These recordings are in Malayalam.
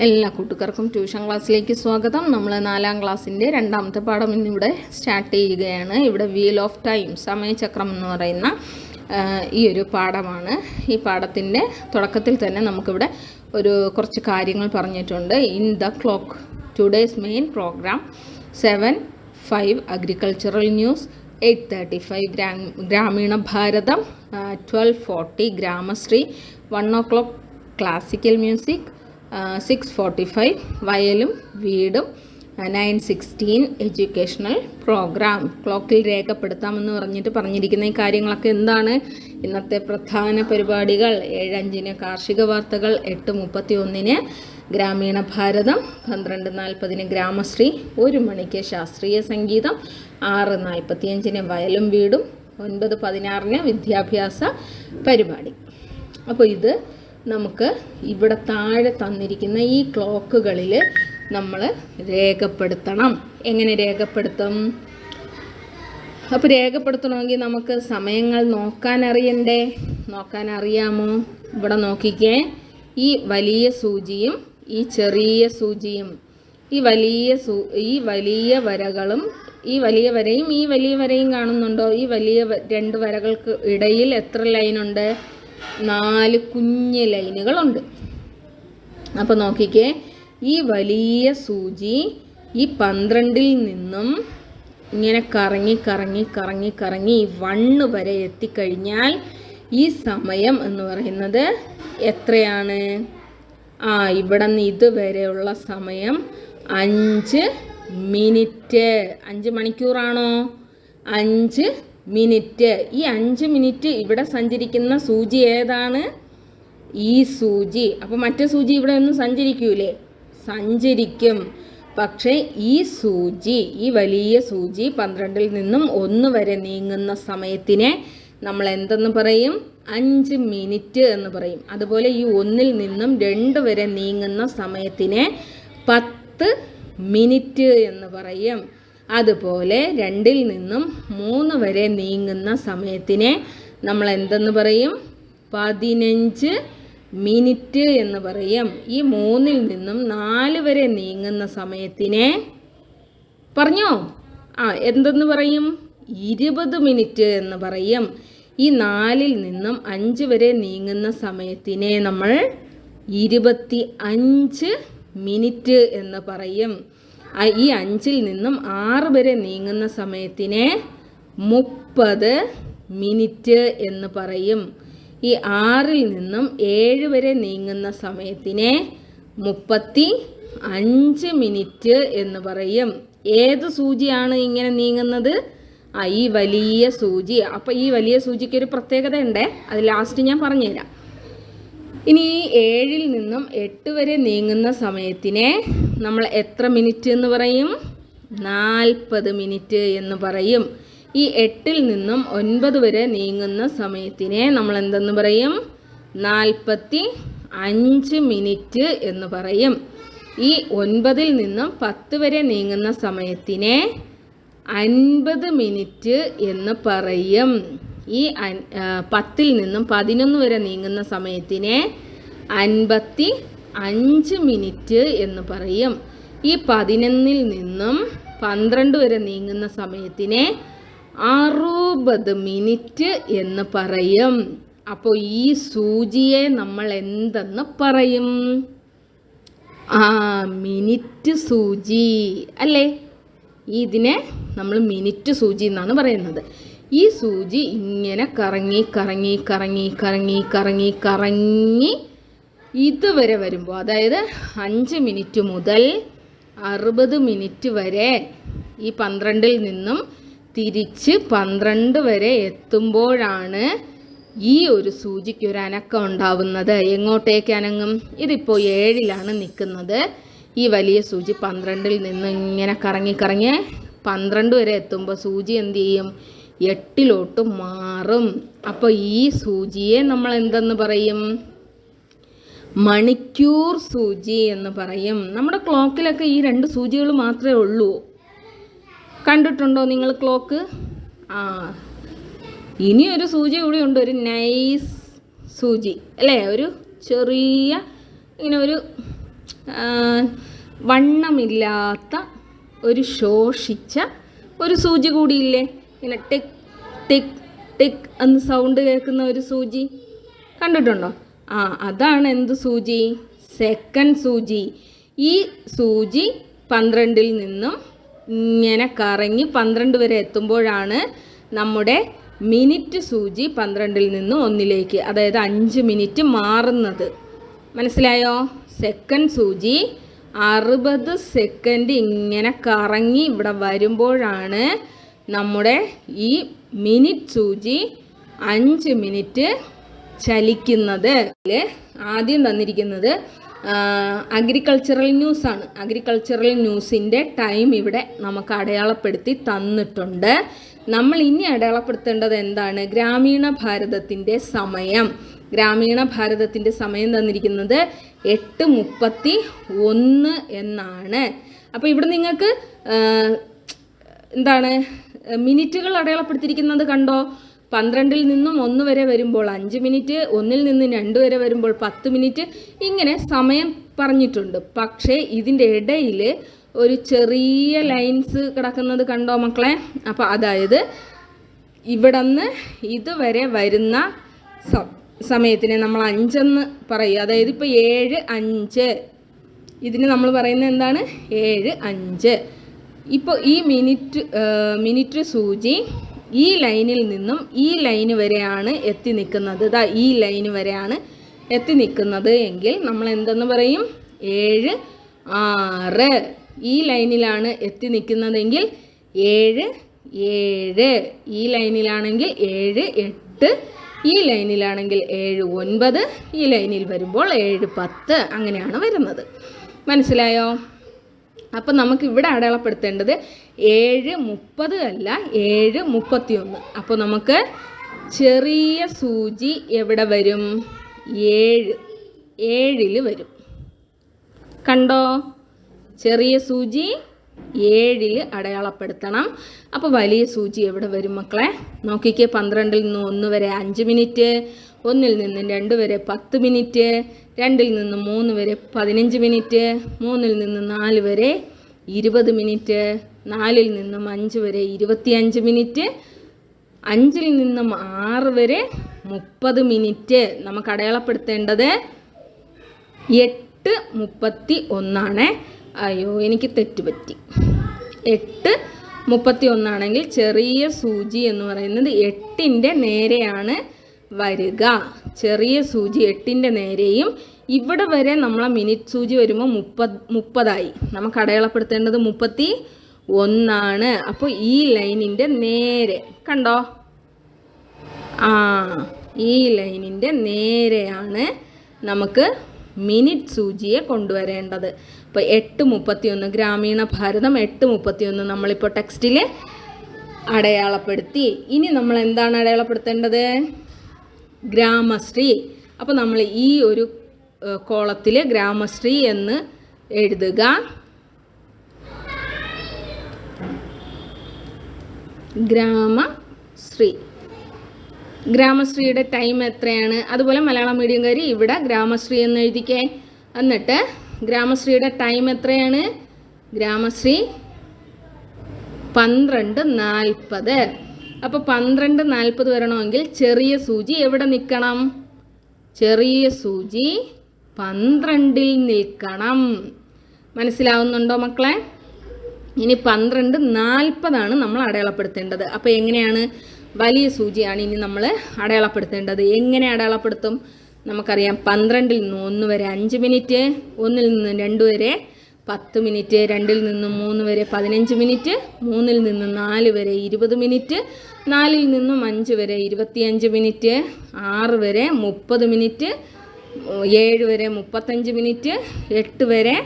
എല്ലാ കൂട്ടുകാർക്കും ട്യൂഷൻ ക്ലാസ്സിലേക്ക് സ്വാഗതം. നമ്മൾ നാലാം ക്ലാസ്സിന്റെ രണ്ടാമത്തെ പാഠം ഇന്നിവിടെ സ്റ്റാർട്ട് ചെയ്യുകയാണ്. ഇവിടെ വീൽ ഓഫ് ടൈം സമയചക്രം എന്ന് പറയുന്ന ഈ ഒരു പാഠമാണ്. ഈ പാഠത്തിന്റെ തുടക്കത്തിൽ തന്നെ നമുക്കിവിടെ ഒരു കുറച്ച് കാര്യങ്ങൾ പറഞ്ഞിട്ടുണ്ട്. In the clock today's main programme seven five agricultural news eight thirty five Grameena Bharatham twelve forty Gramashree one o'clock classical music six forty five വയലും വീടും നയൻ സിക്സ്റ്റീൻ എഡ്യൂക്കേഷണൽ പ്രോഗ്രാം ക്ലോക്കിൽ രേഖപ്പെടുത്താമെന്ന് പറഞ്ഞിട്ട് പറഞ്ഞിരിക്കുന്ന ഈ കാര്യങ്ങളൊക്കെ എന്താണ്? ഇന്നത്തെ പ്രധാന പരിപാടികൾ. ഏഴഞ്ചിന് കാർഷിക വാർത്തകൾ എട്ട് മുപ്പത്തി ഒന്നിന് ഗ്രാമീണ ഭാരതം പന്ത്രണ്ട് നാൽപ്പതിന് ഗ്രാമശ്രീ ഒരു മണിക്ക് ശാസ്ത്രീയ സംഗീതം ആറ് നാൽപ്പത്തിയഞ്ചിന് വയലും വീടും ഒൻപത് പതിനാറിന് വിദ്യാഭ്യാസ പരിപാടി. അപ്പോൾ ഇത് നമുക്ക് ഇവിടെ താഴെ തന്നിരിക്കുന്ന ഈ ക്ലോക്കുകളിൽ നമ്മൾ രേഖപ്പെടുത്തണം. എങ്ങനെ രേഖപ്പെടുത്തും? അപ്പോൾ രേഖപ്പെടുത്തണമെങ്കിൽ നമുക്ക് സമയങ്ങൾ നോക്കാൻ അറിയണ്ടേ നോക്കാൻ അറിയാമോ ഇവിടെ നോക്കിക്കേ. ഈ വലിയ സൂചിയും ഈ ചെറിയ സൂചിയും ഈ വലിയ സൂ ഈ വലിയ വരകളും ഈ വലിയ വരയും ഈ വലിയ വരയും കാണുന്നുണ്ടോ? ഈ വലിയ രണ്ട് വരകൾക്ക് ഇടയിൽ എത്ര ലൈനുണ്ട്? നാല് കുഞ്ഞ് ലൈനുകളുണ്ട്. അപ്പോൾ നോക്കിക്കേ ഈ വലിയ സൂചി ഈ പന്ത്രണ്ടിൽ നിന്നും ഇങ്ങനെ കറങ്ങി കറങ്ങി കറങ്ങി കറങ്ങി വണ്ണ് വരെ എത്തിക്കഴിഞ്ഞാൽ ഈ സമയം എന്ന് പറയുന്നത് എത്രയാണ്? ആ ഇവിടെ നിന്ന് ഇതുവരെയുള്ള സമയം അഞ്ച് മിനിറ്റ്. അഞ്ച് മണിക്കൂറാണോ? അഞ്ച് മിനിറ്റ്. ഈ അഞ്ച് മിനിറ്റ് ഇവിടെ സഞ്ചരിക്കുന്ന സൂചി ഏതാണ്? ഈ സൂചി. അപ്പോൾ മറ്റേ സൂചി ഇവിടെ ഒന്നും സഞ്ചരിക്കൂലേ? സഞ്ചരിക്കും. പക്ഷേ ഈ സൂചി ഈ വലിയ സൂചി പന്ത്രണ്ടിൽ നിന്നും ഒന്ന് വരെ നീങ്ങുന്ന സമയത്തിനെ നമ്മൾ എന്തെന്ന് പറയും? അഞ്ച് മിനിറ്റ് എന്ന് പറയും. അതുപോലെ ഈ ഒന്നിൽ നിന്നും രണ്ട് വരെ നീങ്ങുന്ന സമയത്തിനെ പത്ത് മിനിറ്റ് എന്ന് പറയും. അതുപോലെ രണ്ടിൽ നിന്നും മൂന്ന് വരെ നീങ്ങുന്ന സമയത്തിനെ നമ്മൾ എന്തെന്ന് പറയും? പതിനഞ്ച് മിനിറ്റ് എന്ന് പറയും. ഈ മൂന്നിൽ നിന്നും നാല് വരെ നീങ്ങുന്ന സമയത്തിനെ പറഞ്ഞോ? ആ എന്തെന്ന് പറയും? ഇരുപത് മിനിറ്റ് എന്ന് പറയും. ഈ നാലിൽ നിന്നും അഞ്ച് വരെ നീങ്ങുന്ന സമയത്തിനെ നമ്മൾ ഇരുപത്തി അഞ്ച് മിനിറ്റ് എന്ന് പറയും. ഈ അഞ്ചിൽ നിന്നും ആറ് വരെ നീങ്ങുന്ന സമയത്തിനെ മുപ്പത് മിനിറ്റ് എന്ന് പറയും. ഈ ആറിൽ നിന്നും ഏഴ് വരെ നീങ്ങുന്ന സമയത്തിനെ മുപ്പത്തി അഞ്ച് മിനിറ്റ് എന്ന് പറയും. ഏത് സൂചിയാണ് ഇങ്ങനെ നീങ്ങുന്നത്? ആ ഈ വലിയ സൂചി. അപ്പോൾ ഈ വലിയ സൂചിക്ക് ഒരു പ്രത്യേകത ഉണ്ടേ? അത് ലാസ്റ്റ് ഞാൻ പറഞ്ഞുതരാം. ഇനി ഈ ഏഴിൽ നിന്നും എട്ട് വരെ നീങ്ങുന്ന സമയത്തിനെ നമ്മൾ എത്ര മിനിറ്റ് എന്ന് പറയും? നാൽപ്പത് മിനിറ്റ് എന്ന് പറയും. ഈ എട്ടിൽ നിന്നും ഒൻപത് വരെ നീങ്ങുന്ന സമയത്തിനെ നമ്മൾ എന്തെന്ന് പറയും? നാൽപ്പത്തി അഞ്ച് മിനിറ്റ് എന്ന് പറയും. ഈ ഒൻപതിൽ നിന്നും പത്ത് വരെ നീങ്ങുന്ന സമയത്തിനെ അൻപത് മിനിറ്റ് എന്ന് പറയും. ഈ പത്തിൽ നിന്നും പതിനൊന്ന് വരെ നീങ്ങുന്ന സമയത്തിനെ അൻപത്തി അഞ്ച് മിനിറ്റ് എന്ന് പറയും. ഈ പതിനൊന്നിൽ നിന്നും പന്ത്രണ്ട് വരെ നീങ്ങുന്ന സമയത്തിനെ അറുപത് മിനിറ്റ് എന്ന് പറയും. അപ്പോൾ ഈ സൂചിയെ നമ്മൾ എന്തെന്ന് പറയും? ആ മിനിറ്റ് സൂചി അല്ലേ? ഇതിനെ നമ്മൾ മിനിറ്റ് സൂചി എന്നാണ് പറയുന്നത്. ഈ സൂചി ഇങ്ങനെ കറങ്ങി കറങ്ങി കറങ്ങി കറങ്ങി കറങ്ങി കറങ്ങി ഇതുവരെ വരുമ്പോൾ അതായത് അഞ്ച് മിനിറ്റ് മുതൽ അറുപത് മിനിറ്റ് വരെ ഈ പന്ത്രണ്ടിൽ നിന്നും തിരിച്ച് പന്ത്രണ്ട് വരെ എത്തുമ്പോഴാണ് ഈ ഒരു സൂചിക്ക് ഒരു അനക്കം ഉണ്ടാവുന്നത്. എങ്ങോട്ടേക്ക് അനങ്ങും? ഇതിപ്പോൾ ഏഴിലാണ് നിൽക്കുന്നത്. ഈ വലിയ സൂചി പന്ത്രണ്ടിൽ നിന്ന് ഇങ്ങനെ കറങ്ങി കറങ്ങി പന്ത്രണ്ട് വരെ എത്തുമ്പോൾ സൂചി എന്ത് ചെയ്യും? എട്ടിലോട്ട് മാറും. അപ്പോൾ ഈ സൂചിയെ നമ്മൾ എന്തെന്ന് പറയും? മണിക്കൂർ സൂചി എന്ന് പറയും. നമ്മുടെ ക്ലോക്കിലൊക്കെ ഈ രണ്ട് സൂചികൾ മാത്രമേ ഉള്ളൂ. കണ്ടിട്ടുണ്ടോ നിങ്ങൾ ക്ലോക്ക്? ആ. ഇനിയൊരു സൂചി കൂടി ഉണ്ട് ഒരു നൈസ് സൂചി. അല്ലേ? ഒരു ചെറിയ ഇങ്ങനെ ഒരു വണ്ണമില്ലാത്ത ഒരു ശോഷിച്ച ഒരു സൂചി കൂടിയില്ലേ? ഇങ്ങനെ ടിക് ടിക് ടിക് എന്ന് സൗണ്ട് കേൾക്കുന്ന ഒരു സൂചി. കണ്ടിട്ടുണ്ടോ? ആ അതാണ് എന്ത് സൂചി? സെക്കൻഡ് സൂചി. ഈ സൂചി പന്ത്രണ്ടിൽ നിന്നും ഇങ്ങനെ കറങ്ങി പന്ത്രണ്ട് വരെ എത്തുമ്പോഴാണ് നമ്മുടെ മിനിറ്റ് സൂചി പന്ത്രണ്ടിൽ നിന്നും ഒന്നിലേക്ക് അതായത് അഞ്ച് മിനിറ്റ് മാറുന്നത്. മനസ്സിലായോ? സെക്കൻഡ് സൂചി അറുപത് സെക്കൻഡ് ഇങ്ങനെ കറങ്ങി ഇവിടെ വരുമ്പോഴാണ് നമ്മുടെ ഈ മിനിറ്റ് സൂചി അഞ്ച് മിനിറ്റ് ചലിക്കുന്നത് ആദ്യം തന്നിരിക്കുന്നത് അഗ്രികൾച്ചറൽ ന്യൂസാണ് അഗ്രികൾച്ചറൽ ന്യൂസിന്റെ ടൈം ഇവിടെ നമുക്ക് അടയാളപ്പെടുത്തി തന്നിട്ടുണ്ട്. നമ്മൾ ഇനി അടയാളപ്പെടുത്തേണ്ടത് എന്താണ്? ഗ്രാമീണ ഭാരതത്തിന്റെ സമയം. ഗ്രാമീണ ഭാരതത്തിന്റെ സമയം തന്നിരിക്കുന്നത് എട്ട് മുപ്പത്തി ഒന്ന് എന്നാണ്. അപ്പോൾ ഇവിടെ നിങ്ങൾക്ക് എന്താണ് മിനിറ്റുകൾ അടയാളപ്പെടുത്തിയിരിക്കുന്നത് കണ്ടോ? പന്ത്രണ്ടിൽ നിന്നും ഒന്ന് വരെ വരുമ്പോൾ അഞ്ച് മിനിറ്റ് ഒന്നിൽ നിന്ന് രണ്ട് വരെ വരുമ്പോൾ പത്ത് മിനിറ്റ്. ഇങ്ങനെ സമയം പറഞ്ഞിട്ടുണ്ട്. പക്ഷേ ഇതിന്റെ ഇടയിൽ ഒരു ചെറിയ ലൈൻസ് കിടക്കുന്നത് കണ്ടോ മക്കളെ? അപ്പോൾ അതായത് ഇവിടുന്ന് ഇതുവരെ വരുന്ന സമയത്തിനെ നമ്മൾ അഞ്ചെന്ന് പറയും. അതായത് ഇപ്പോൾ ഏഴ് അഞ്ച്. ഇതിന് നമ്മൾ പറയുന്നത് എന്താണ്? ഏഴ് അഞ്ച്. ഇപ്പോൾ ഈ മിനിറ്റ് മിനിറ്റ് സൂചി ഈ ലൈനിൽ നിന്നും ഈ ലൈന് വരെയാണ് എത്തി നിൽക്കുന്നത്. ഇതാ ഈ ലൈന് വരെയാണ് എത്തി നിൽക്കുന്നത് എങ്കിൽ നമ്മൾ എന്തെന്ന് പറയും? ഏഴ് ആറ്. ഈ ലൈനിലാണ് എത്തി നിൽക്കുന്നതെങ്കിൽ ഏഴ് ഏഴ്. ഈ ലൈനിലാണെങ്കിൽ ഏഴ് എട്ട്. ഈ ലൈനിലാണെങ്കിൽ ഏഴ് ഒൻപത്. ഈ ലൈനിൽ വരുമ്പോൾ ഏഴ് പത്ത്. അങ്ങനെയാണ് വരുന്നത്. മനസ്സിലായോ? അപ്പം നമുക്ക് ഇവിടെ അടയാളപ്പെടുത്തേണ്ടത് ഏഴ് മുപ്പത് അല്ല ഏഴ് മുപ്പത്തിയൊന്ന്. അപ്പോൾ നമുക്ക് ചെറിയ സൂചി എവിടെ വരും? ഏഴ് ഏഴിൽ വരും. കണ്ടോ? ചെറിയ സൂചി ഏഴിൽ അടയാളപ്പെടുത്തണം. അപ്പോൾ വലിയ സൂചി എവിടെ വരും മക്കളെ? നോക്കിക്കേ പന്ത്രണ്ടിൽ നിന്ന് ഒന്ന് വരെ അഞ്ച് മിനിറ്റ്. ഒന്നിൽ നിന്ന് രണ്ട് വരെ പത്ത് മിനിറ്റ് രണ്ടിൽ നിന്ന് മൂന്ന് വരെ പതിനഞ്ച് മിനിറ്റ് മൂന്നിൽ നിന്ന് നാല് വരെ ഇരുപത് മിനിറ്റ് നാലിൽ നിന്നും അഞ്ച് വരെ ഇരുപത്തിയഞ്ച് മിനിറ്റ് അഞ്ചിൽ നിന്നും ആറ് വരെ മുപ്പത് മിനിറ്റ്. നമുക്ക് അടയാളപ്പെടുത്തേണ്ടത് എട്ട് മുപ്പത്തി ഒന്നാണ്. അയ്യോ എനിക്ക് തെറ്റുപറ്റി എട്ട് മുപ്പത്തി ഒന്നാണെങ്കിൽ ചെറിയ സൂചി എന്ന് പറയുന്നത് എട്ടിന്റെ നേരെയാണ്. വരിക. ചെറിയ സൂചി എട്ടിന്റെ നേരെയും ഇവിടെ വരെ നമ്മളെ മിനിറ്റ് സൂചി വരുമ്പോൾ മുപ്പത് മുപ്പതായി. നമുക്ക് അടയാളപ്പെടുത്തേണ്ടത് മുപ്പത്തി ഒന്നാണ്. അപ്പോൾ ഈ ലൈനിന്റെ നേരെ കണ്ടോ? ആ ഈ ലൈനിന്റെ നേരെയാണ് നമുക്ക് മിനിറ്റ് സൂചിയെ കൊണ്ടുവരേണ്ടത്. ഇപ്പോൾ എട്ട് മുപ്പത്തിയൊന്ന് ഗ്രാമീണ ഭാരതം എട്ട് മുപ്പത്തിയൊന്ന് നമ്മളിപ്പോൾ ടെക്സ്റ്റിൽ അടയാളപ്പെടുത്തി. ഇനി നമ്മൾ എന്താണ് അടയാളപ്പെടുത്തേണ്ടത്? ഗ്രാമശ്രീ. അപ്പോൾ നമ്മൾ ഈ ഒരു കോളത്തിൽ ഗ്രാമശ്രീ എന്ന് എഴുതുക. ഗ്രാമശ്രീ. ഗ്രാമശ്രീയുടെ ടൈം എത്രയാണ്? അതുപോലെ മലയാളം മീഡിയംകാർ ഇവിടെ ഗ്രാമശ്രീ എന്ന് എഴുതിക്കേ എന്നിട്ട് ഗ്രാമശ്രീയുടെ ടൈം എത്രയാണ്? ഗ്രാമശ്രീ പന്ത്രണ്ട് നാൽപ്പത്. അപ്പോൾ പന്ത്രണ്ട് നാൽപ്പത് വരണമെങ്കിൽ ചെറിയ സൂചി എവിടെ നിൽക്കണം? ചെറിയ സൂചി പന്ത്രണ്ടിൽ നിൽക്കണം. മനസ്സിലാവുന്നുണ്ടോ മക്കളെ? ഇനി പന്ത്രണ്ട് നാൽപ്പതാണ് നമ്മൾ അടയാളപ്പെടുത്തേണ്ടത്. അപ്പോൾ എങ്ങനെയാണ്? വലിയ സൂചിയാണ് ഇനി നമ്മൾ അടയാളപ്പെടുത്തേണ്ടത്. എങ്ങനെ അടയാളപ്പെടുത്തും? നമുക്കറിയാം പന്ത്രണ്ടിൽ നിന്ന് ഒന്ന് വരെ അഞ്ച് മിനിറ്റ് ഒന്നിൽ നിന്ന് രണ്ട് വരെ പത്ത് മിനിറ്റ് രണ്ടിൽ നിന്നും മൂന്ന് വരെ പതിനഞ്ച് മിനിറ്റ് മൂന്നിൽ നിന്നും നാല് വരെ ഇരുപത് മിനിറ്റ് നാലിൽ നിന്നും അഞ്ച് വരെ ഇരുപത്തിയഞ്ച് മിനിറ്റ് ആറ് വരെ മുപ്പത് മിനിറ്റ് ഏഴ് വരെ മുപ്പത്തഞ്ച് മിനിറ്റ് എട്ട് വരെ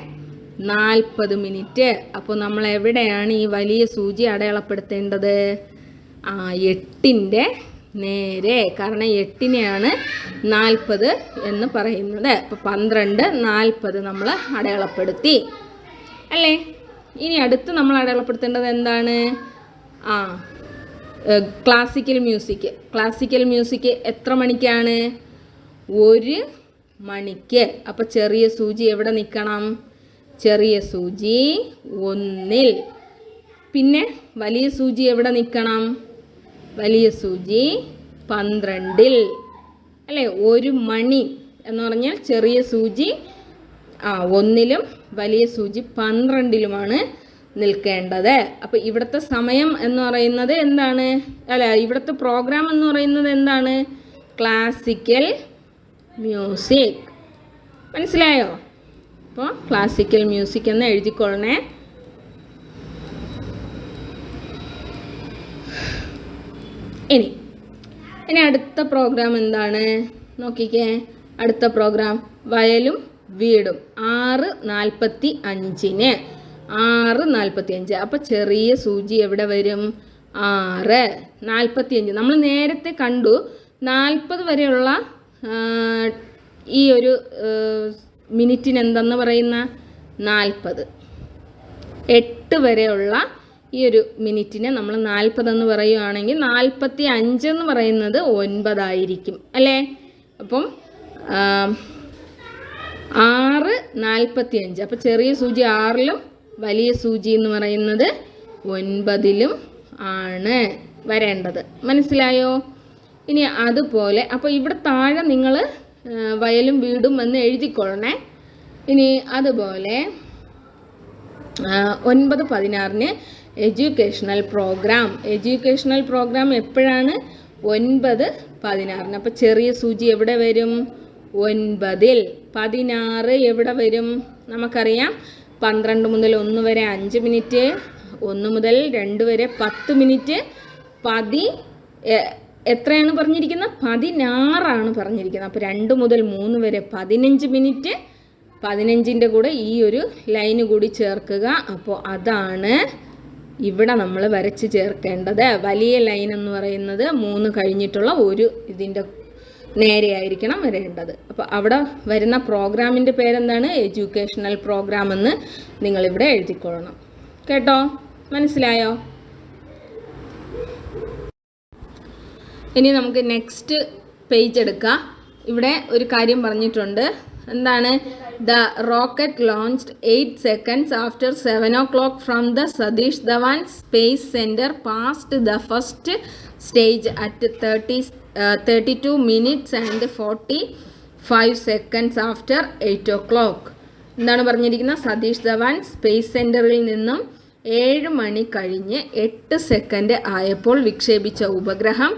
നാൽപ്പത് മിനിറ്റ്. അപ്പോൾ നമ്മൾ എവിടെയാണ് ഈ വലിയ സൂചി അടയാളപ്പെടുത്തേണ്ടത്? ആ എട്ടിന്റെ നേരെ കാരണം എട്ടിനെയാണ് നാൽപ്പത് എന്ന് പറയുന്നത്. അപ്പോൾ പന്ത്രണ്ട് നാൽപ്പത് നമ്മൾ അടയാളപ്പെടുത്തി. അല്ലേ? ഇനി അടുത്ത് നമ്മൾ അടയാളപ്പെടുത്തേണ്ടത് എന്താണ്? ആ ക്ലാസിക്കൽ മ്യൂസിക് ക്ലാസിക്കൽ മ്യൂസിക് എത്ര മണിക്കാണ്? ഒരു മണിക്ക്. അപ്പോൾ ചെറിയ സൂചി എവിടെ നിൽക്കണം? ചെറിയ സൂചി ഒന്നിൽ. പിന്നെ വലിയ സൂചി എവിടെ നിൽക്കണം? വലിയ സൂചി പന്ത്രണ്ടിൽ. അല്ലേ? ഒരു മണി എന്ന് പറഞ്ഞാൽ ചെറിയ സൂചി ആ ഒന്നിലും വലിയ സൂചി പന്ത്രണ്ടിലുമാണ് നിൽക്കേണ്ടത്. അപ്പോൾ ഇവിടുത്തെ സമയം എന്ന് പറയുന്നത് എന്താണ്? അല്ല ഇവിടുത്തെ പ്രോഗ്രാം എന്ന് പറയുന്നത് എന്താണ്? ക്ലാസിക്കൽ മ്യൂസിക് മനസ്സിലായോ? അപ്പോൾ ക്ലാസിക്കൽ മ്യൂസിക് എന്ന് എഴുതിക്കൊള്ളണേ. ഇനി ഇനി അടുത്ത പ്രോഗ്രാം എന്താണ്? നോക്കിക്കേ അടുത്ത പ്രോഗ്രാം വയലും വീടും. ആറ് നാൽപ്പത്തി അഞ്ചിന്. ആറ് നാൽപ്പത്തി അഞ്ച്. അപ്പോൾ ചെറിയ സൂചി എവിടെ വരും? ആറ് നാൽപ്പത്തി അഞ്ച്. നമ്മൾ നേരത്തെ കണ്ടു നാൽപ്പത് വരെയുള്ള ഈ ഒരു മിനിറ്റിന് എന്തെന്ന് പറയുന്ന നാൽപ്പത് എട്ട് വരെയുള്ള ഈ ഒരു മിനിറ്റിനെ നമ്മൾ നാൽപ്പതെന്ന് പറയുകയാണെങ്കിൽ നാൽപ്പത്തി അഞ്ച് എന്ന് പറയുന്നത് ഒൻപതായിരിക്കും. അല്ലേ? അപ്പം ആറ് നാൽപ്പത്തി അഞ്ച് അപ്പോൾ ചെറിയ സൂചി ആറിലും വലിയ സൂചി എന്ന് പറയുന്നത് ഒൻപതിലും ആണ് വരേണ്ടത്. മനസ്സിലായോ? ഇനി അതുപോലെ അപ്പോൾ ഇവിടെ താഴെ നിങ്ങൾ വയലും വീടും എന്ന് എഴുതിക്കൊള്ളണേ. ഇനി അതുപോലെ ഒൻപത് പതിനാറിന് എഡ്യൂക്കേഷണൽ പ്രോഗ്രാം. എഡ്യൂക്കേഷണൽ പ്രോഗ്രാം എപ്പോഴാണ്? ഒൻപത് പതിനാറിന്. അപ്പോൾ ചെറിയ സൂചി എവിടെ വരും? ഒൻപതിൽ. പതിനാറ് എവിടെ വരും? നമുക്കറിയാം. പന്ത്രണ്ട് മുതൽ ഒന്ന് വരെ അഞ്ച് മിനിറ്റ് ഒന്ന് മുതൽ രണ്ട് വരെ പത്ത് മിനിറ്റ്. പതി എത്രയാണ് പറഞ്ഞിരിക്കുന്നത്? പതിനാറാണ് പറഞ്ഞിരിക്കുന്നത്. അപ്പോൾ രണ്ട് മുതൽ മൂന്ന് വരെ പതിനഞ്ച് മിനിറ്റ്. പതിനഞ്ചിന്റെ കൂടെ ഈ ഒരു ലൈന് കൂടി ചേർക്കുക. അപ്പോൾ അതാണ് ഇവിടെ നമ്മൾ വരച്ച് ചേർക്കേണ്ടത്. വലിയ ലൈൻ എന്ന് പറയുന്നത് മൂന്ന് കഴിഞ്ഞിട്ടുള്ള ഒരു ഇതിന്റെ നേരെയായിരിക്കണം വരേണ്ടത്. അപ്പോൾ അവിടെ വരുന്ന പ്രോഗ്രാമിന്റെ പേരെന്താണ്? എഡ്യൂക്കേഷണൽ പ്രോഗ്രാം എന്ന് നിങ്ങളിവിടെ എഴുതിക്കൊള്ളണം. കേട്ടോ? മനസ്സിലായോ? ഇനി നമുക്ക് നെക്സ്റ്റ് പേജ് എടുക്കാം. ഇവിടെ ഒരു കാര്യം പറഞ്ഞിട്ടുണ്ട്. എന്താണ്? The rocket launched eight seconds after seven o'clock from the Satish Dhawan space centre past the first stage at thirty thirty two minutes and forty five seconds after eight o'clock എന്താണ് പറഞ്ഞിരിക്കുന്നത്? സതീഷ് ധവാൻ സ്പേസ് സെന്ററിൽ നിന്നും ഏഴ് മണി കഴിഞ്ഞ് എട്ട് സെക്കൻഡ് ആയപ്പോൾ വിക്ഷേപിച്ച ഉപഗ്രഹം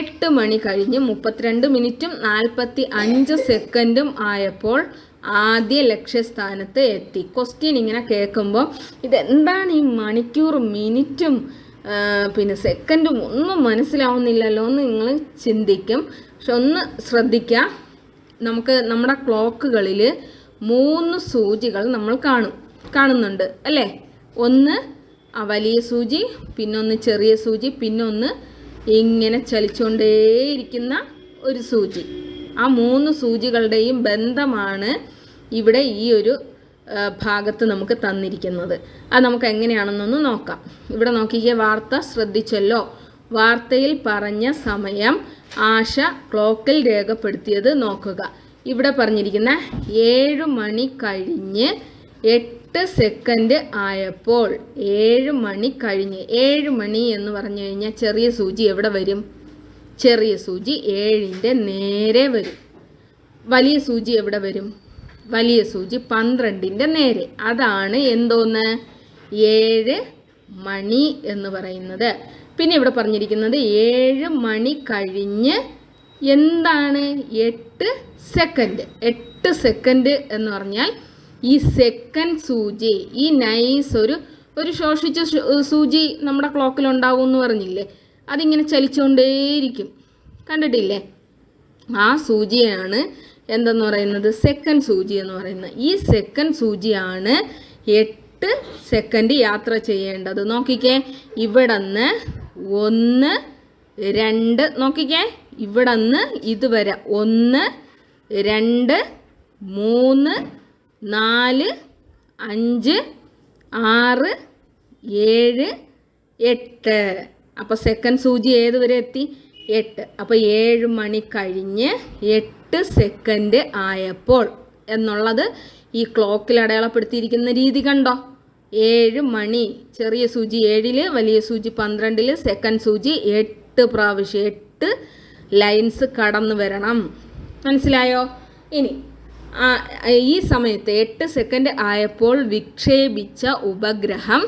എട്ട് മണി കഴിഞ്ഞ് മുപ്പത്തിരണ്ട് മിനിറ്റും നാൽപ്പത്തി അഞ്ച് സെക്കൻഡും ആയപ്പോൾ ആദ്യ ലക്ഷ്യസ്ഥാനത്ത് എത്തി. ക്വസ്റ്റ്യൻ ഇങ്ങനെ കേൾക്കുമ്പോൾ ഇതെന്താണ് ഈ മണിക്കൂർ മിനിറ്റും പിന്നെ സെക്കൻഡും ഒന്നും മനസ്സിലാവുന്നില്ലല്ലോ എന്ന് നിങ്ങൾ ചിന്തിക്കും. പക്ഷെ ഒന്ന് ശ്രദ്ധിക്കുക നമുക്ക് നമ്മുടെ ക്ലോക്കുകളിൽ മൂന്ന് സൂചികൾ നമ്മൾ കാണും കാണുന്നുണ്ട് അല്ലേ? ഒന്ന് ആ വലിയ സൂചി പിന്നൊന്ന് ചെറിയ സൂചി പിന്നൊന്ന് ഇങ്ങനെ ചലിച്ചുകൊണ്ടേയിരിക്കുന്ന ഒരു സൂചി. ആ മൂന്ന് സൂചികളുടെയും ബന്ധമാണ് ഇവിടെ ഈ ഒരു ഭാഗത്ത് നമുക്ക് തന്നിരിക്കുന്നത്. അത് നമുക്ക് എങ്ങനെയാണെന്നൊന്ന് നോക്കാം. ഇവിടെ നോക്കിക്കേ വാർത്ത ശ്രദ്ധിച്ചല്ലോ. വാർത്തയിൽ പറഞ്ഞ സമയം ആശ ക്ലോക്കിൽ രേഖപ്പെടുത്തിയത് നോക്കുക. ഇവിടെ പറഞ്ഞിരിക്കുന്ന ഏഴ് മണി കഴിഞ്ഞ് എട്ട് സെക്കൻഡ് ആയപ്പോൾ ഏഴ് മണി കഴിഞ്ഞ് ഏഴ് മണി എന്ന് പറഞ്ഞു കഴിഞ്ഞാൽ ചെറിയ സൂചി എവിടെ വരും? ചെറിയ സൂചി ഏഴിന്റെ നേരെ വരും. വലിയ സൂചി എവിടെ വരും? വലിയ സൂചി പന്ത്രണ്ടിന്റെ നേരെ. അതാണ് എന്തോന്ന്? ഏഴ് മണി എന്ന് പറയുന്നത്. പിന്നെ ഇവിടെ പറഞ്ഞിരിക്കുന്നത് ഏഴ് മണി കഴിഞ്ഞ് എന്താണ്? എട്ട് സെക്കൻഡ് എട്ട് സെക്കൻഡ് എന്ന് പറഞ്ഞാൽ ഈ സെക്കൻഡ് സൂചി ഈ നൈസ് ഒരു ഒരു ശോഷിച്ച സൂചി നമ്മുടെ ക്ലോക്കിൽ ഉണ്ടാവും എന്ന് പറഞ്ഞില്ലേ? അതിങ്ങനെ ചലിച്ചുകൊണ്ടേയിരിക്കും. കണ്ടിട്ടില്ലേ? ആ സൂചിയാണ് എന്തെന്ന് പറയുന്നത്? സെക്കൻഡ് സൂചി എന്ന് പറയുന്നത്. ഈ സെക്കൻഡ് സൂചിയാണ് എട്ട് സെക്കൻഡ് യാത്ര ചെയ്യേണ്ടത്. നോക്കിക്കേ ഇവിടെ നിന്ന് ഒന്ന് രണ്ട് നോക്കിക്കേ ഇവിടെ നിന്ന് ഇതുവരെ ഒന്ന് രണ്ട് മൂന്ന് നാല് അഞ്ച് ആറ് ഏഴ് എട്ട്. അപ്പോൾ സെക്കൻഡ് സൂചി ഏതുവരെ എത്തി? എട്ട്. അപ്പോൾ ഏഴ് മണി കഴിഞ്ഞ് എട്ട് സെക്കൻഡ് ആയപ്പോൾ എന്നുള്ളത് ഈ ക്ലോക്കിൽ അടയാളപ്പെടുത്തിയിരിക്കുന്ന രീതി കണ്ടോ? ഏഴ് മണി ചെറിയ സൂചി ഏഴിൽ വലിയ സൂചി പന്ത്രണ്ടിൽ സെക്കൻഡ് സൂചി എട്ട് പ്രാവശ്യം എട്ട് ലൈൻസ് കടന്നു വരണം. മനസ്സിലായോ? ഇനി ഈ സമയത്ത് എട്ട് സെക്കൻഡ് ആയപ്പോൾ വിക്ഷേപിച്ച ഉപഗ്രഹം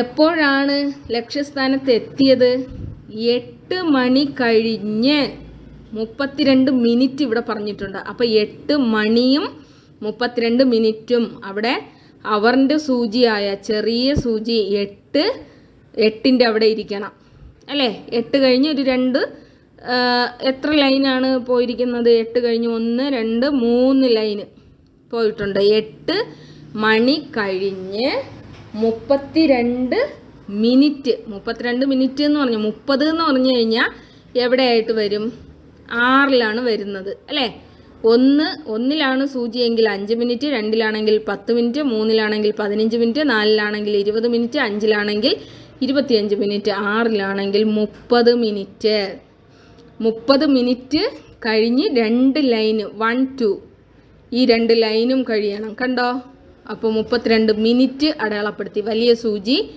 എപ്പോഴാണ് ലക്ഷ്യസ്ഥാനത്ത് എത്തിയത്? എട്ട് മണി കഴിഞ്ഞ്. മുപ്പത്തിരണ്ട് മിനിറ്റ് ഇവിടെ പറഞ്ഞിട്ടുണ്ട്. അപ്പോൾ എട്ട് മണിയും മുപ്പത്തിരണ്ട് മിനിറ്റും അവിടെ അവറിന്റെ സൂചിയായ ചെറിയ സൂചി എട്ട് എട്ടിന്റെ അവിടെ ഇരിക്കണം. അല്ലേ? എട്ട് കഴിഞ്ഞ് ഒരു രണ്ട് എത്ര ലൈനാണ് പോയിരിക്കുന്നത്? എട്ട് കഴിഞ്ഞ് ഒന്ന് രണ്ട് മൂന്ന് ലൈന് പോയിട്ടുണ്ട്. എട്ട് മണി കഴിഞ്ഞ് മുപ്പത്തിരണ്ട് മിനിറ്റ്. മുപ്പത്തിരണ്ട് മിനിറ്റ് എന്ന് പറഞ്ഞു മുപ്പത് എന്ന് പറഞ്ഞു കഴിഞ്ഞാൽ എവിടെയായിട്ട് വരും? ആറിലാണ് വരുന്നത് അല്ലേ? ഒന്ന് ഒന്നിലാണ് സൂചിയെങ്കിൽ അഞ്ച് മിനിറ്റ് രണ്ടിലാണെങ്കിൽ പത്ത് മിനിറ്റ് മൂന്നിലാണെങ്കിൽ പതിനഞ്ച് മിനിറ്റ് നാലിലാണെങ്കിൽ ഇരുപത് മിനിറ്റ് അഞ്ചിലാണെങ്കിൽ ഇരുപത്തിയഞ്ച് മിനിറ്റ് ആറിലാണെങ്കിൽ മുപ്പത് മിനിറ്റ്. മുപ്പത് മിനിറ്റ് കഴിഞ്ഞ് രണ്ട് ലൈന് വൺ ടു. ഈ രണ്ട് ലൈനും കഴിയണം കണ്ടോ? അപ്പോൾ മുപ്പത്തിരണ്ട് മിനിറ്റ് അടയാളപ്പെടുത്തി. വലിയ സൂചി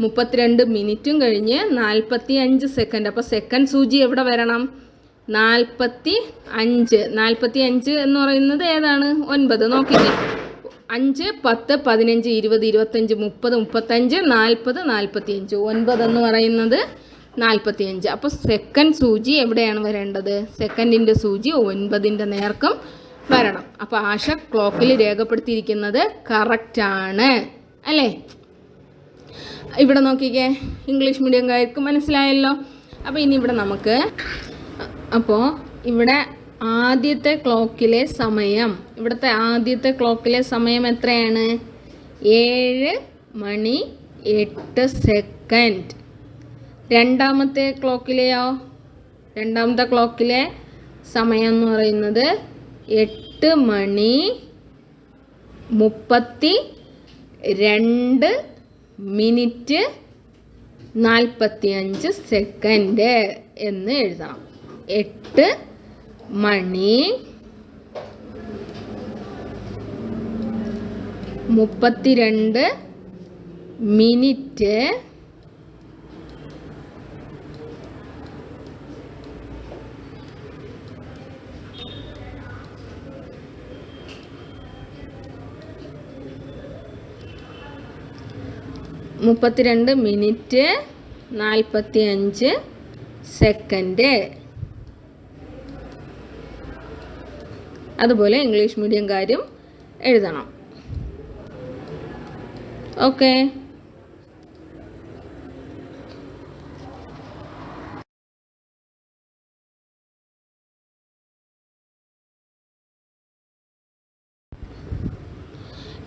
മുപ്പത്തിരണ്ട് മിനിറ്റും കഴിഞ്ഞ് നാൽപ്പത്തി അഞ്ച് സെക്കൻഡ്. അപ്പോൾ സെക്കൻഡ് സൂചി എവിടെ വരണം? നാൽപ്പത്തി അഞ്ച് നാൽപ്പത്തി അഞ്ച് എന്ന് പറയുന്നത് ഏതാണ്? ഒൻപത്. നോക്കിക്കേ. അഞ്ച് പത്ത് പതിനഞ്ച് ഇരുപത് ഇരുപത്തഞ്ച് മുപ്പത് മുപ്പത്തഞ്ച് നാൽപ്പത് നാൽപ്പത്തി അഞ്ച് ഒൻപത് എന്ന് പറയുന്നത് നാൽപ്പത്തി അഞ്ച് അപ്പോൾ സെക്കൻഡ് സൂചി എവിടെയാണ് വരേണ്ടത്? സെക്കൻഡിന്റെ സൂചി ഒൻപതിന്റെ നേർക്കം വരണം. അപ്പോൾ ആശ ക്ലോക്കിൽ രേഖപ്പെടുത്തിയിരിക്കുന്നത് കറക്റ്റാണ് അല്ലേ? ഇവിടെ നോക്കിക്കേ. ഇംഗ്ലീഷ് മീഡിയംകാർക്ക് മനസ്സിലായല്ലോ. അപ്പോൾ ഇനി ഇവിടെ നമുക്ക് അപ്പോൾ ഇവിടെ ആദ്യത്തെ ക്ലോക്കിലെ സമയം ഇവിടുത്തെ ആദ്യത്തെ ക്ലോക്കിലെ സമയം എത്രയാണ്? ഏഴ് മണി എട്ട് സെക്കൻഡ്. രണ്ടാമത്തെ ക്ലോക്കിലെയോ? രണ്ടാമത്തെ ക്ലോക്കിലെ സമയം എന്ന് പറയുന്നത് എട്ട് മണി മുപ്പത്തി രണ്ട് മിനിറ്റ് നാൽപ്പത്തി അഞ്ച് സെക്കൻഡ് എന്ന് എഴുതണം എട്ട് മണി മുപ്പത്തിരണ്ട് മിനിറ്റ്. മുപ്പത്തിരണ്ട് മിനിറ്റ് നാൽപ്പത്തി അഞ്ച് സെക്കൻഡ്. അതുപോലെ ഇംഗ്ലീഷ് മീഡിയംകാരും എഴുതണം. ഓക്കെ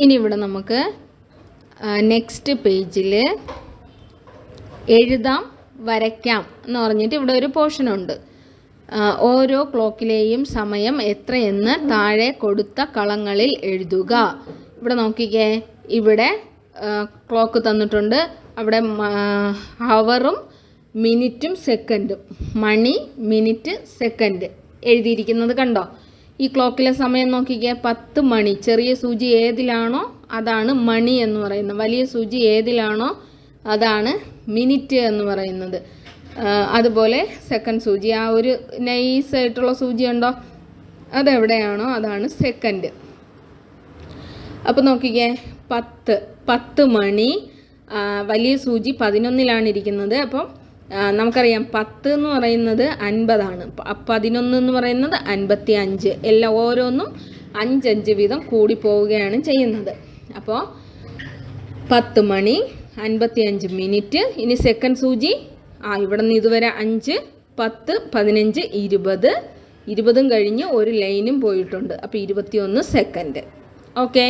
ഇനി ഇവിടെ നമുക്ക് നെക്സ്റ്റ് പേജിൽ എഴുതാം വരയ്ക്കാം എന്ന് പറഞ്ഞിട്ട് ഇവിടെ ഒരു പോർഷനുണ്ട് ഓരോ ക്ലോക്കിലെയും സമയം എത്രയെന്ന് താഴെ കൊടുത്ത കളങ്ങളിൽ എഴുതുക. ഇവിടെ നോക്കിക്കേ. ഇവിടെ ക്ലോക്ക് തന്നിട്ടുണ്ട്. അവിടെ ഹവറും മിനിറ്റും സെക്കൻഡും. മണി മിനിറ്റ് സെക്കൻഡ്. എഴുതിയിരിക്കുന്നത് കണ്ടോ? ഈ ക്ലോക്കിലെ സമയം നോക്കിക്കേ. പത്ത് മണി. ചെറിയ സൂചി ഏതിലാണോ അതാണ് മണി എന്ന് പറയുന്നത്. വലിയ സൂചി ഏതിലാണോ അതാണ് മിനിറ്റ് എന്ന് പറയുന്നത്. അതുപോലെ സെക്കൻഡ് സൂചി. ആ ഒരു നൈസായിട്ടുള്ള സൂചി ഉണ്ടോ? അതെവിടെയാണോ അതാണ് സെക്കൻഡ് അപ്പോൾ നോക്കിക്കേ പത്ത്. പത്ത് മണി. വലിയ സൂചി പതിനൊന്നിലാണ് ഇരിക്കുന്നത്. അപ്പം നമുക്കറിയാം പത്ത് എന്ന് പറയുന്നത് അൻപതാണ്. പതിനൊന്ന് എന്ന് പറയുന്നത് അൻപത്തി അഞ്ച് എല്ലാം ഓരോന്നും അഞ്ചഞ്ച് വീതം കൂടി പോവുകയാണ് ചെയ്യുന്നത്. അപ്പോൾ പത്ത് മണി അൻപത്തി അഞ്ച് മിനിറ്റ്. ഇനി സെക്കൻഡ് സൂചി ആ ഇവിടെ നിന്ന് ഇതുവരെ അഞ്ച് പത്ത് പതിനഞ്ച് ഇരുപത്. ഇരുപതും കഴിഞ്ഞ് ഒരു ലൈനും പോയിട്ടുണ്ട്. അപ്പോൾ ഇരുപത്തിയൊന്ന് സെക്കൻഡ് ഓക്കെ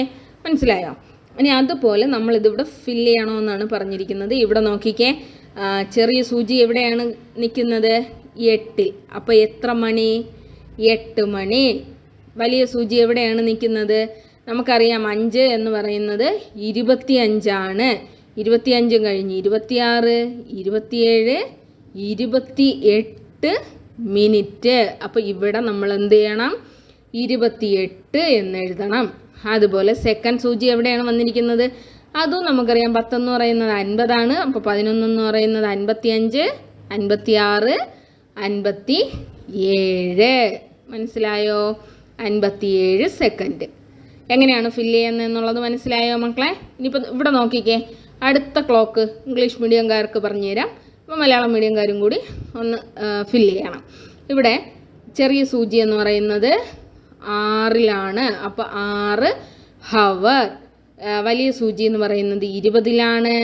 മനസ്സിലായോ? ഇനി അതുപോലെ നമ്മളിതിവിടെ ഫില്ല് ചെയ്യണമെന്നാണ് പറഞ്ഞിരിക്കുന്നത്. ഇവിടെ നോക്കിക്കേ ചെറിയ സൂചി എവിടെയാണ് നിൽക്കുന്നത്? എട്ടിൽ. അപ്പോൾ എത്ര മണി? എട്ട് മണി. വലിയ സൂചി എവിടെയാണ് നിൽക്കുന്നത്? നമുക്കറിയാം അഞ്ച് എന്ന് പറയുന്നത് ഇരുപത്തി അഞ്ചാണ് ഇരുപത്തിയഞ്ചും കഴിഞ്ഞ് ഇരുപത്തിയാറ് ഇരുപത്തിയേഴ് ഇരുപത്തി എട്ട് മിനിറ്റ്. അപ്പോൾ ഇവിടെ നമ്മൾ എന്ത് ചെയ്യണം? ഇരുപത്തിയെട്ട് എന്ന് എഴുതണം. അതുപോലെ സെക്കൻഡ് സൂചി എവിടെയാണ് വന്നിരിക്കുന്നത്? അതും നമുക്കറിയാം. പത്തെന്ന് പറയുന്നത് അൻപതാണ്. അപ്പോൾ പതിനൊന്നെന്ന് പറയുന്നത് അൻപത്തിയഞ്ച് അൻപത്തിയാറ് അൻപത്തി ഏഴ് മനസ്സിലായോ? അൻപത്തിയേഴ് സെക്കൻഡ് എങ്ങനെയാണ് ഫില്ല് ചെയ്യുന്നത് എന്നുള്ളത് മനസ്സിലായോ മക്കളെ? ഇനിയിപ്പോൾ ഇവിടെ നോക്കിക്കേ. അടുത്ത ക്ലോക്ക് ഇംഗ്ലീഷ് മീഡിയംകാർക്ക് പറഞ്ഞുതരാം. അപ്പോൾ മലയാളം മീഡിയംകാരും കൂടി ഒന്ന് ഫില്ല് ചെയ്യണം. ഇവിടെ ചെറിയ സൂചി എന്ന് പറയുന്നത് ആറിലാണ്. അപ്പോൾ ആറ് ഹവർ വലിയ സൂചി എന്ന് പറയുന്നത് ഇരുപതിലാണ്.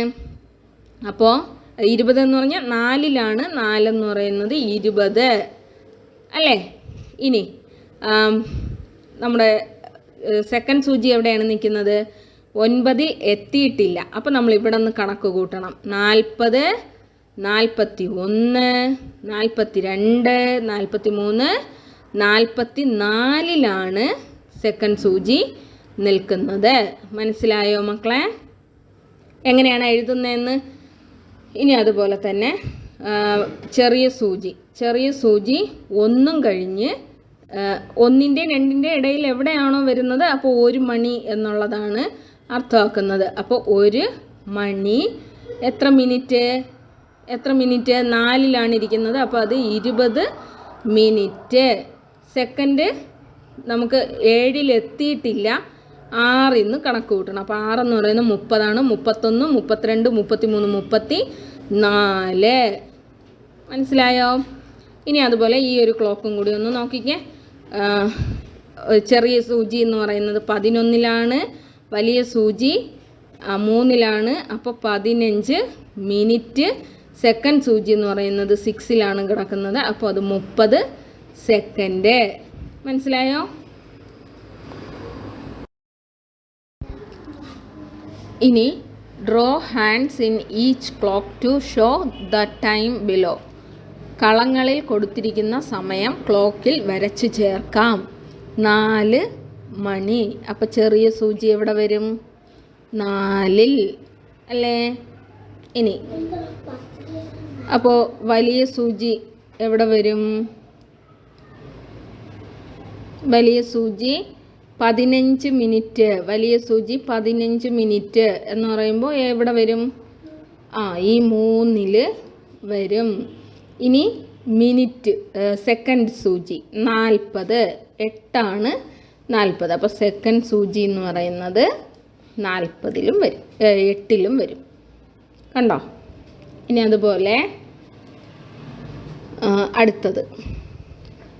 അപ്പോൾ ഇരുപത് എന്ന് പറഞ്ഞാൽ നാലിലാണ്. നാലെന്ന് പറയുന്നത് ഇരുപത്. അല്ലേ? ഇനി നമ്മുടെ സെക്കൻഡ് സൂചി എവിടെയാണ് നിൽക്കുന്നത്? ഒൻപതിൽ എത്തിയിട്ടില്ല. അപ്പോൾ നമ്മൾ ഇവിടെ നിന്ന് കണക്ക് കൂട്ടണം. നാൽപ്പത് നാൽപ്പത്തി ഒന്ന് നാൽപ്പത്തി രണ്ട് നാൽപ്പത്തി മൂന്ന് നാൽപ്പത്തി നാലിലാണ് സെക്കൻഡ് സൂചി നിൽക്കുന്നത്. മനസ്സിലായോ മക്കളെ? എങ്ങനെയാണ് എഴുതുന്നതെന്ന്? ഇനി അതുപോലെ തന്നെ ചെറിയ സൂചി. ചെറിയ സൂചി ഒന്നും കഴിഞ്ഞ് ഒന്നിന്റെയും ഒന്നിന്റെ രണ്ടിന്റെ ഇടയിൽ എവിടെയാണോ വരുന്നത്? അപ്പോൾ ഒരു മണി എന്നുള്ളതാണ് അർത്ഥമാക്കുന്നത്. അപ്പോൾ ഒരു മണി എത്ര മിനിറ്റ്? എത്ര മിനിറ്റ്? നാലിലാണ് ഇരിക്കുന്നത്. അപ്പോൾ അത് ഇരുപത് മിനിറ്റ്. സെക്കൻഡ് നമുക്ക് ഏഴിലെത്തിയിട്ടില്ല. ആറിൽ നിന്ന് കണക്ക് കൂട്ടണം. അപ്പോൾ ആറെന്ന് പറയുന്നത് മുപ്പതാണ്. മുപ്പത്തൊന്ന് മുപ്പത്തിരണ്ട് മുപ്പത്തിമൂന്ന് മുപ്പത്തി നാല് മനസ്സിലായോ? ഇനി അതുപോലെ ഈ ഒരു ക്ലോക്കും കൂടി ഒന്ന് നോക്കിക്കേ. ചെറിയ സൂചി എന്ന് പറയുന്നത് പതിനൊന്നിലാണ്. വലിയ സൂചി. മൂന്നിലാണ്. അപ്പോൾ പതിനഞ്ച് മിനിറ്റ് സെക്കൻഡ് സൂചി എന്ന് പറയുന്നത് സിക്സിലാണ് കിടക്കുന്നത്. അപ്പോൾ അത് മുപ്പത് സെക്കൻഡ്. മനസ്സിലായോ? ഇനി draw hands in each clock to show the time below കളങ്ങളിൽ കൊടുത്തിരിക്കുന്ന സമയം ക്ലോക്കിൽ വരച്ചു ചേർക്കാം. നാല് മണി. അപ്പം ചെറിയ സൂചി എവിടെ വരും? നാലിൽ. അല്ലേ? ഇനി. അപ്പോൾ വലിയ സൂചി എവിടെ വരും? വലിയ സൂചി പതിനഞ്ച് മിനിറ്റ്. വലിയ സൂചി പതിനഞ്ച് മിനിറ്റ് എന്ന് പറയുമ്പോൾ എവിടെ വരും? ആ ഈ മൂന്നിൽ വരും. ഇനി മിനിറ്റ് സെക്കൻഡ് സൂചി. നാൽപ്പത്. എട്ടാണ് നാൽപ്പത്. അപ്പോൾ സെക്കൻഡ് സൂചി എന്ന് പറയുന്നത് നാൽപ്പതിലും വരും. എട്ടിലും വരും. കണ്ടോ? ഇനി അതുപോലെ അടുത്തത്.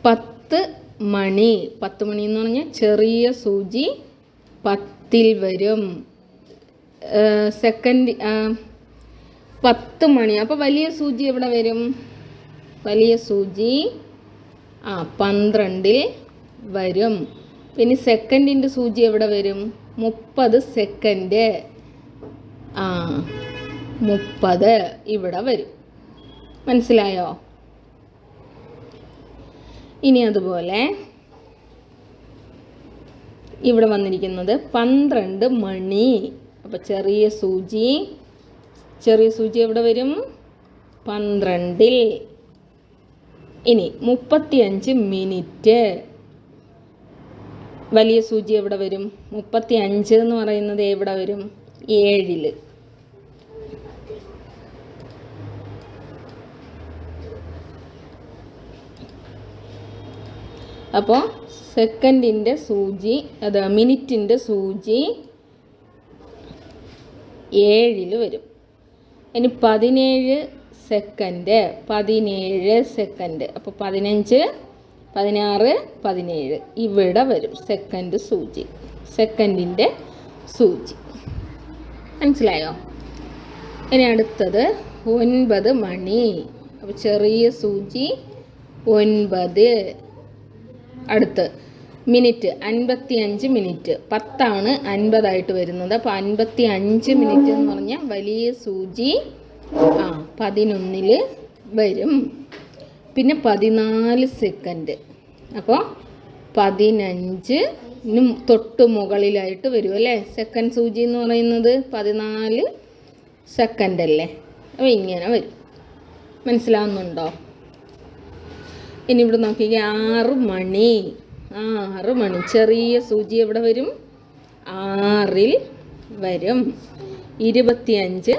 പത്ത് മണി. പത്ത് മണി എന്ന് പറഞ്ഞാൽ ചെറിയ സൂചി പത്തിൽ വരും. സെക്കൻഡ് പത്ത് മണി. അപ്പോൾ വലിയ സൂചി എവിടെ വരും? വലിയ സൂചി ആ പന്ത്രണ്ടിൽ വരും. പിന്നെ സെക്കൻഡിന്റെ സൂചി എവിടെ വരും? മുപ്പത് സെക്കൻഡ് ആ മുപ്പത് ഇവിടെ വരും. മനസ്സിലായോ? ഇനി അതുപോലെ ഇവിടെ വന്നിരിക്കുന്നത് പന്ത്രണ്ട് മണി. അപ്പോൾ ചെറിയ സൂചി. ചെറിയ സൂചി എവിടെ വരും? പന്ത്രണ്ടിൽ. ഇനി മുപ്പത്തിയഞ്ച് മിനിറ്റ്. വലിയ സൂചി എവിടെ വരും? മുപ്പത്തി അഞ്ച് എന്ന് പറയുന്നത് എവിടെ വരും? ഏഴിൽ അപ്പോൾ സെക്കൻഡിന്റെ സൂചി അത് മിനിറ്റിന്റെ സൂചി ഏഴിൽ വരും. ഇനി പതിനേഴ് സെക്കൻഡ് പതിനേഴ് സെക്കൻഡ്. അപ്പോൾ പതിനഞ്ച് പതിനാറ് പതിനേഴ്. ഇവിടെ വരും സെക്കൻഡ് സൂചി. സെക്കൻഡിന്റെ സൂചി. മനസ്സിലായോ? ഇനി അടുത്തത് ഒൻപത് മണി. അപ്പോൾ ചെറിയ സൂചി ഒൻപത്. അടുത്ത് മിനിറ്റ് അൻപത്തി അഞ്ച് മിനിറ്റ്. പത്താണ് അൻപതായിട്ട് വരുന്നത്. അപ്പോൾ അൻപത്തി അഞ്ച് മിനിറ്റ് എന്ന് പറഞ്ഞാൽ വലിയ സൂചി ആ പതിനൊന്നിൽ വരും. പിന്നെ പതിനാല് സെക്കൻഡ് അപ്പോൾ പതിനഞ്ചിനും തൊട്ട് മുകളിലായിട്ട് വരും അല്ലേ? സെക്കൻഡ് സൂചി എന്ന് പറയുന്നത് പതിനാല് സെക്കൻഡ് അല്ലേ? അപ്പോൾ ഇങ്ങനെ വരും. മനസ്സിലാവുന്നുണ്ടോ? ഇനി ഇവിടെ നോക്കിക്കേ ആറ് മണി. ആറ് മണി. ചെറിയ സൂചി എവിടെ വരും? ആറിൽ വരും. ഇരുപത്തിയഞ്ച്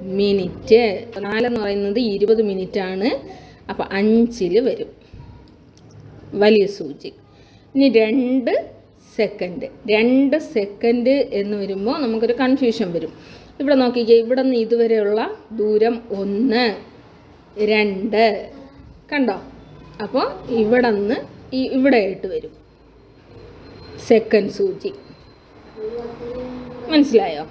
മിനിറ്റ്. നാലെന്ന് പറയുന്നത് ഇരുപത് മിനിറ്റാണ്. അപ്പോൾ അഞ്ചിൽ വരും. വലിയ സൂചി. ഇനി രണ്ട് സെക്കൻഡ് രണ്ട് സെക്കൻഡ് എന്ന് വരുമ്പോൾ നമുക്കൊരു കൺഫ്യൂഷൻ വരും. ഇവിടെ നോക്കിക്കേ ഇവിടെ നിന്ന് ഇതുവരെയുള്ള ദൂരം ഒന്ന് രണ്ട്. കണ്ടോ? അപ്പോൾ ഇവിടെ നിന്ന് ഈ ഇവിടെ ആയിട്ട് വരും. സെക്കൻഡ് സൂചി. മനസ്സിലായോ?